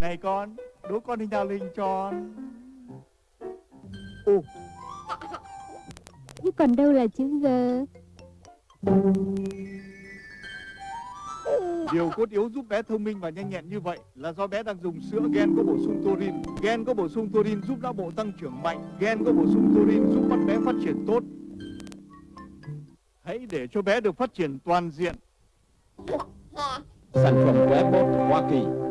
Này con, đố con hình nào linh tròn Ồ, Chứ còn đâu là chữ G điều cốt yếu giúp bé thông minh và nhanh nhẹn như vậy là do bé đang dùng sữa gen có bổ sung taurin. Gen có bổ sung taurin giúp não bộ tăng trưởng mạnh. Gen có bổ sung taurin giúp mắt bé phát triển tốt. Hãy để cho bé được phát triển toàn diện. Sản phẩm của Apple Hoa Kỳ